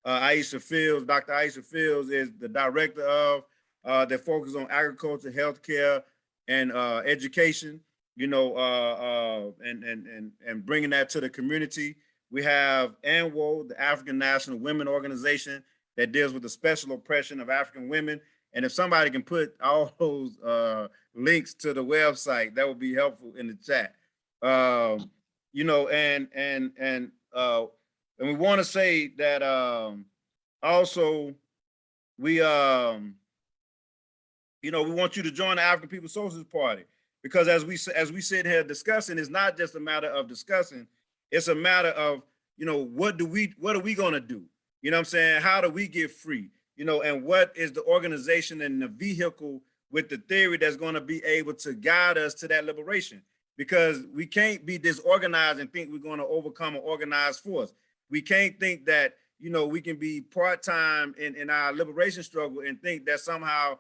uh, Aisha Fields, Dr. Aisha Fields is the director of, uh, that focus on agriculture, healthcare, and uh, education, you know, uh, and, and, and, and bringing that to the community. We have ANWO, the African National Women Organization that deals with the special oppression of African women. And if somebody can put [LAUGHS] all those uh, links to the website, that would be helpful in the chat. Um, you know, and and and uh, and we want to say that um, also we um, you know, we want you to join the African People's Socialist Party because as we as we sit here discussing, it's not just a matter of discussing, it's a matter of, you know, what do we what are we gonna do? You know what I'm saying? How do we get free? You know, and what is the organization and the vehicle with the theory that's going to be able to guide us to that liberation? Because we can't be disorganized and think we're going to overcome an organized force. We can't think that, you know, we can be part-time in, in our liberation struggle and think that somehow,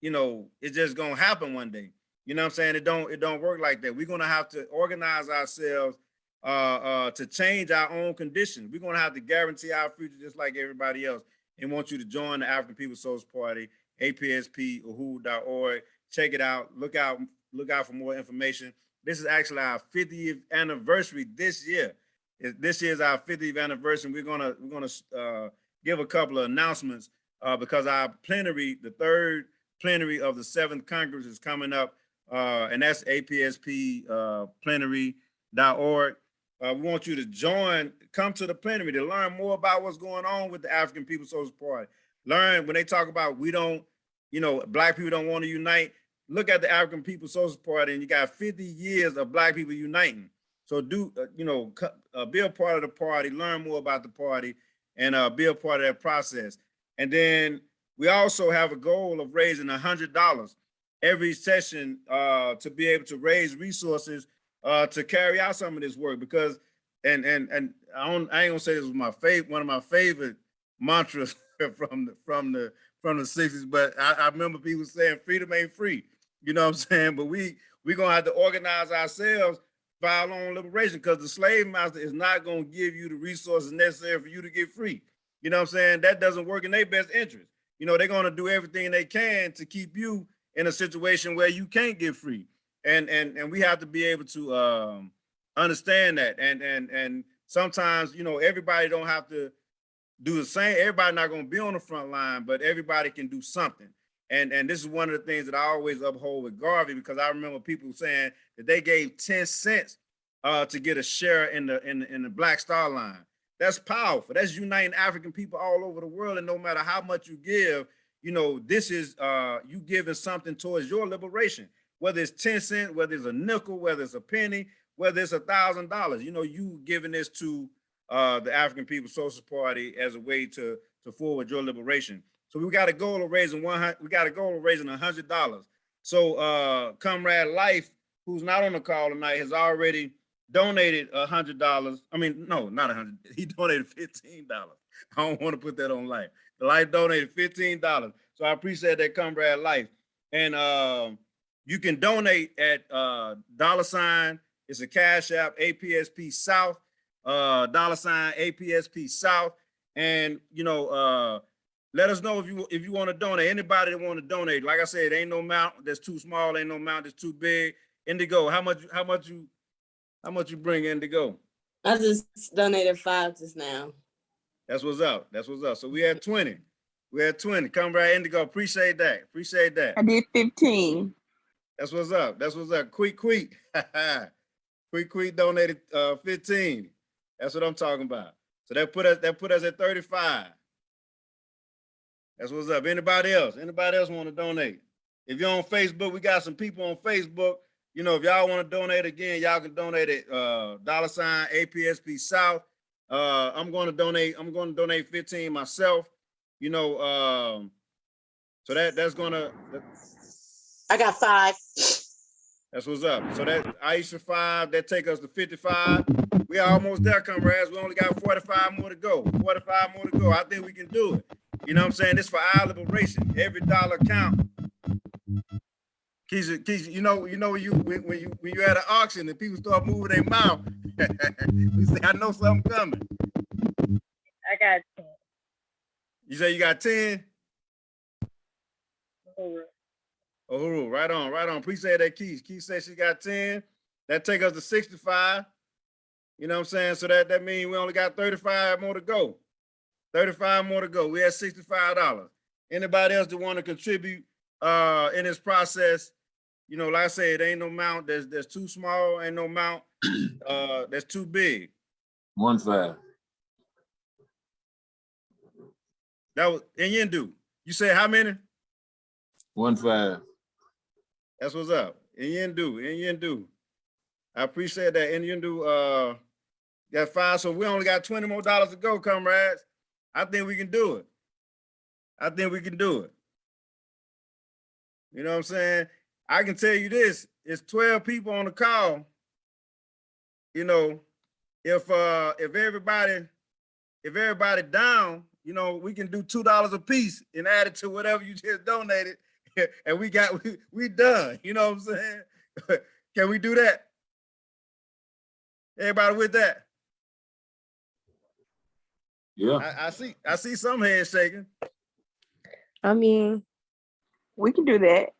you know, it's just going to happen one day. You know what I'm saying? It don't, it don't work like that. We're going to have to organize ourselves uh, uh, to change our own conditions. We're going to have to guarantee our future just like everybody else and want you to join the African People's Social Party, APSP, who.org. Check it out. Look out, look out for more information. This is actually our 50th anniversary this year. This is our 50th anniversary. We're gonna we're gonna uh, give a couple of announcements uh, because our plenary, the third plenary of the seventh Congress is coming up, uh, and that's APSP uh, plenary.org. Uh, we want you to join, come to the plenary to learn more about what's going on with the African People's Social Party. Learn when they talk about we don't, you know, black people don't want to unite. Look at the African People's Social Party and you got 50 years of black people uniting. So do, uh, you know, uh, be a part of the party, learn more about the party and uh, be a part of that process. And then we also have a goal of raising $100 every session uh, to be able to raise resources uh, to carry out some of this work because, and and and I don't, I ain't gonna say this was my favorite, one of my favorite mantras [LAUGHS] from the from the from the sixties, but I, I remember people saying freedom ain't free. You know what I'm [LAUGHS] saying? But we we gonna have to organize ourselves for our own liberation because the slave master is not gonna give you the resources necessary for you to get free. You know what I'm saying? That doesn't work in their best interest. You know, they're gonna do everything they can to keep you in a situation where you can't get free and and and we have to be able to um understand that. And and and sometimes you know everybody don't have to do the same. Everybody not going to be on the front line but everybody can do something. And and this is one of the things that i always uphold with garvey because i remember people saying that they gave 10 cents uh to get a share in the in the, in the black star line. That's powerful. That's uniting african people all over the world and no matter how much you give you know this is uh you giving something towards your liberation whether it's 10 cents, whether it's a nickel, whether it's a penny, whether it's a thousand dollars, you know, you giving this to uh, the African People's Social Party as a way to, to forward your liberation. So we got a goal of raising one, we got a goal of raising a hundred dollars. So uh, Comrade Life, who's not on the call tonight, has already donated a hundred dollars. I mean, no, not a hundred. [LAUGHS] He donated fifteen dollars. I don't want to put that on Life. The Life donated fifteen dollars. So I appreciate that, Comrade Life. And um, you can donate at uh, dollar sign. It's a cash app, APSP South, uh, dollar sign APSP South. And, you know, uh, let us know if you if you want to donate. Anybody that want to donate, like I said, ain't no amount that's too small, ain't no amount that's too big. Indigo, how much how much you How much you bring Indigo? I just donated five just now. That's what's up. That's what's up. So we had twenty. We had twenty. Come right Indigo. Appreciate that. Appreciate that. I did fifteen. That's what's up. That's what's up. Quick, quick. quick, quick donated uh 15. That's what I'm talking about. So that put us that put us at 35. That's what's up. Anybody else? Anybody else want to donate? If you're on Facebook, we got some people on Facebook. You know, if y'all want to donate again, y'all can donate at uh dollar sign APSP South. Uh I'm going to donate, I'm going to donate 15 myself. You know, um, so that that's gonna I got five. That's what's up. So that Aisha five, that take us to fifty-five. We almost there, comrades. We only got forty-five more to go. Forty-five more to go. I think we can do it. You know what I'm saying? This for our liberation. Every dollar count. Keisha, Keisha, you know, you know when you when, when you when you're at an auction and people start moving their mouth, [LAUGHS] you say, I know something coming. I got ten. You say you got 10? Oh, right on, right on. Appreciate that, Keith. Keith said she got 10. That take us to 65. You know what I'm saying? So that, that means we only got 35 more to go. 35 more to go. We had $65. Anybody else that want to contribute uh in this process? You know, like I said, ain't no mount that's that's too small, ain't no mount [CLEARS THROAT] uh that's too big. One five. That was in Yendu. You said how many? One five. That's what's up. In Yendu, in Yendu. I appreciate that. In Yendu, uh, got five. So we only got 20 more dollars to go, comrades. I think we can do it. I think we can do it. You know what I'm saying? I can tell you this, it's 12 people on the call. You know, if uh if everybody if everybody down, you know, we can do two dollars a piece and add it to whatever you just donated, [LAUGHS] and we got we, we done. You know what I'm saying? [LAUGHS] can we do that? Everybody with that? Yeah. I, I see I see some hands shaking. I mean, we can do that.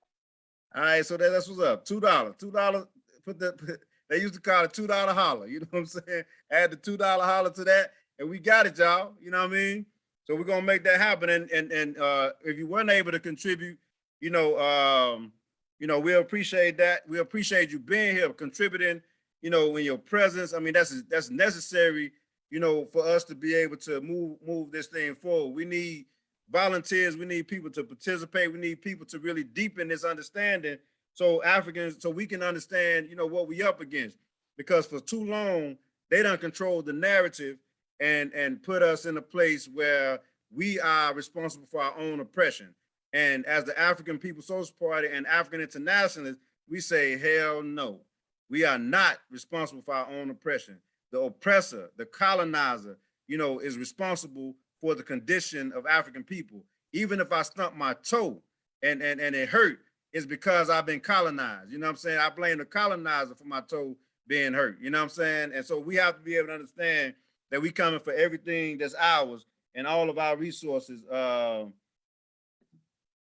All right, so that, that's what's up. Two dollars, two dollars. Put the put, they used to call it two dollar holler. You know what I'm saying? Add the two dollar holler to that, and we got it, y'all. You know what I mean? So we're gonna make that happen. And and and uh, if you weren't able to contribute, you know, um, you know, we appreciate that. We appreciate you being here, contributing. You know, in your presence. I mean, that's that's necessary. You know, for us to be able to move move this thing forward. We need volunteers. We need people to participate. We need people to really deepen this understanding so Africans, so we can understand, you know, what we up against. Because for too long, they don't control the narrative and and put us in a place where we are responsible for our own oppression. And as the African People's Social Party and African Internationalists, we say, hell no. We are not responsible for our own oppression. The oppressor, the colonizer, you know, is responsible for the condition of African people. Even if I stump my toe and, and, and it hurt, it's because I've been colonized. You know what I'm saying? I blame the colonizer for my toe being hurt. You know what I'm saying? And so we have to be able to understand that we coming for everything that's ours and all of our resources, uh,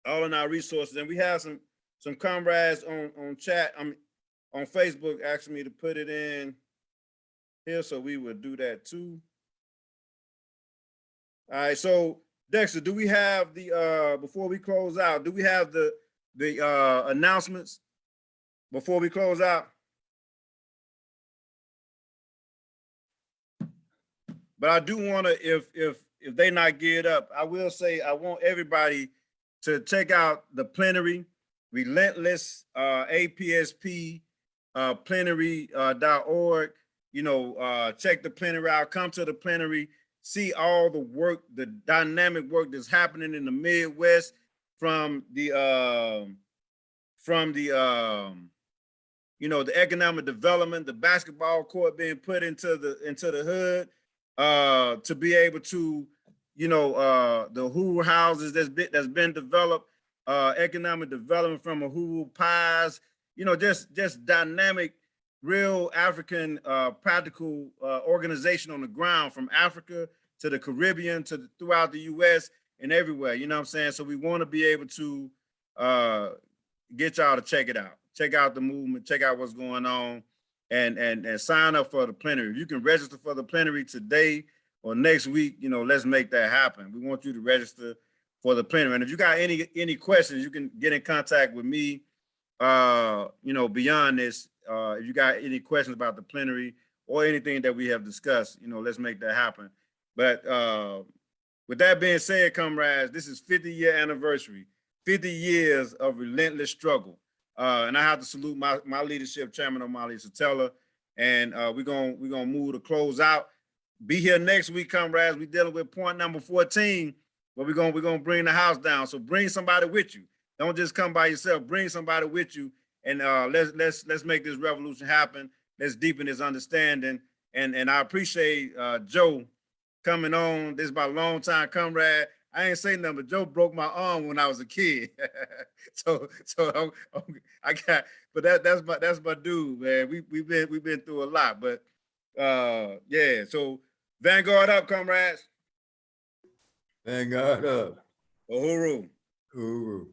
all in our resources. And we have some some comrades on on chat, I mean, on Facebook asking me to put it in here, so we would do that too. All right, so Dexter, do we have the uh before we close out, do we have the the uh announcements before we close out? But I do want to, if if if they not geared up, I will say I want everybody to check out the plenary, relentless uh APSP uh plenary uh. You know, uh check the plenary out, come to the plenary, see all the work, the dynamic work that's happening in the Midwest from the um from the um you know the economic development, the basketball court being put into the into the hood, uh to be able to you know uh the Uhuru houses that's been that's been developed, uh economic development from a Uhuru pies, you know just just dynamic real African uh, practical uh, organization on the ground from Africa to the Caribbean to the, throughout the US and everywhere, you know what I'm saying? So we wanna be able to uh, get y'all to check it out. Check out the movement, check out what's going on. and and and sign up for the plenary. You can register for the plenary today or next week, you know, let's make that happen. We want you to register for the plenary. And if you got any any questions, you can get in contact with me. Uh, you know, beyond this, uh, if you got any questions about the plenary or anything that we have discussed, you know, let's make that happen. But uh, with that being said, comrades, this is 50 year anniversary, 50 years of relentless struggle. Uh, and I have to salute my, my leadership, Chairman Omali Yeshitela. And uh, we're gonna we're gonna move to close out. Be here next week, comrades. We're dealing with point number 14, but we're gonna we're gonna bring the house down. So bring somebody with you. Don't just come by yourself. Bring somebody with you, and uh, let's let's let's make this revolution happen. Let's deepen this understanding. And and I appreciate uh, Joe coming on. This is my long time comrade. I ain't saying nothing, but Joe broke my arm when I was a kid. [LAUGHS] so so I'm- I'm- I got, but that that's my that's my dude, man. We we've been we've been through a lot, but uh yeah. So Vanguard up, comrades. God up. Uhuru. Guru.